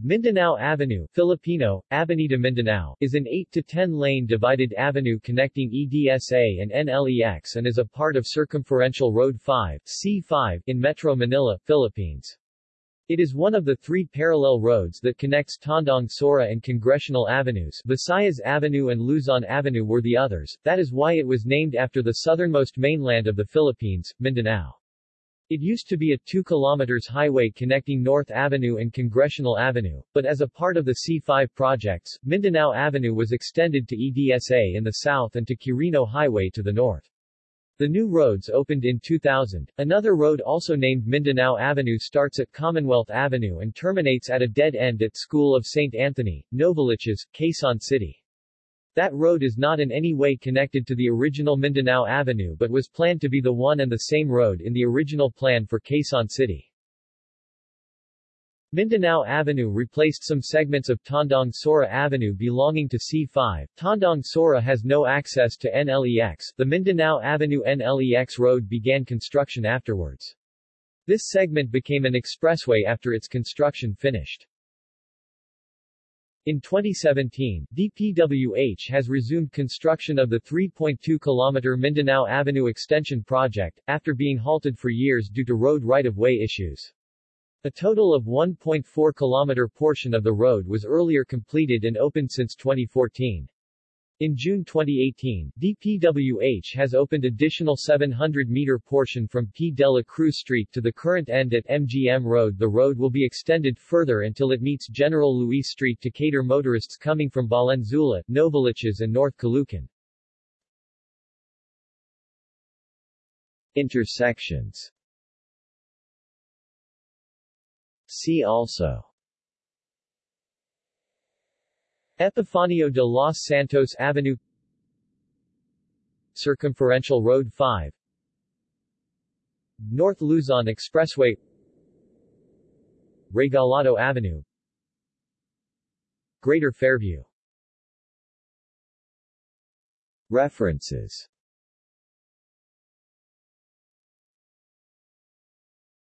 Mindanao Avenue Filipino, Avenida Mindanao is an 8 to 10 lane divided avenue connecting EDSA and NLEX and is a part of Circumferential Road 5 C5 in Metro Manila, Philippines. It is one of the three parallel roads that connects Tandang Sora and Congressional Avenues Visayas Avenue and Luzon Avenue were the others, that is why it was named after the southernmost mainland of the Philippines, Mindanao. It used to be a 2 km highway connecting North Avenue and Congressional Avenue, but as a part of the C5 projects, Mindanao Avenue was extended to EDSA in the south and to Quirino Highway to the north. The new roads opened in 2000. Another road also named Mindanao Avenue starts at Commonwealth Avenue and terminates at a dead end at School of St. Anthony, Novaliches, Quezon City. That road is not in any way connected to the original Mindanao Avenue but was planned to be the one and the same road in the original plan for Quezon City. Mindanao Avenue replaced some segments of Tandang Sora Avenue belonging to C5. Tandang Sora has no access to NLEX. The Mindanao Avenue NLEX road began construction afterwards. This segment became an expressway after its construction finished. In 2017, DPWH has resumed construction of the 3.2 km Mindanao Avenue Extension project, after being halted for years due to road right-of-way issues. A total of 1.4 km portion of the road was earlier completed and opened since 2014. In June 2018, DPWH has opened additional 700-meter portion from P. de la Cruz Street to the current end at MGM Road. The road will be extended further until it meets General Luis Street to cater motorists coming from Valenzuela, Novaliches and North Caloocan. Intersections See also Epifanio de los Santos Avenue Circumferential Road 5 North Luzon Expressway Regalado Avenue Greater Fairview. References